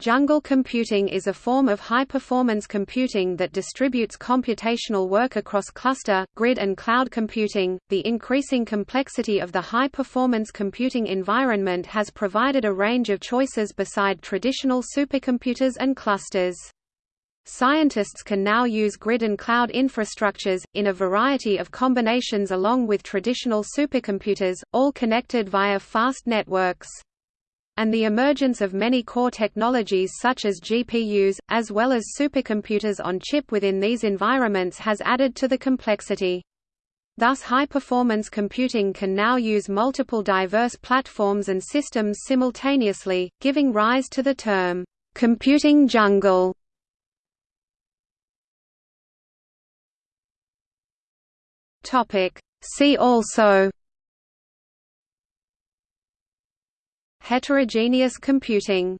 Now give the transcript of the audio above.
Jungle computing is a form of high-performance computing that distributes computational work across cluster, grid and cloud computing. The increasing complexity of the high-performance computing environment has provided a range of choices beside traditional supercomputers and clusters. Scientists can now use grid and cloud infrastructures, in a variety of combinations along with traditional supercomputers, all connected via fast networks and the emergence of many core technologies such as GPUs, as well as supercomputers on chip within these environments has added to the complexity. Thus high-performance computing can now use multiple diverse platforms and systems simultaneously, giving rise to the term, "...computing jungle". See also Heterogeneous computing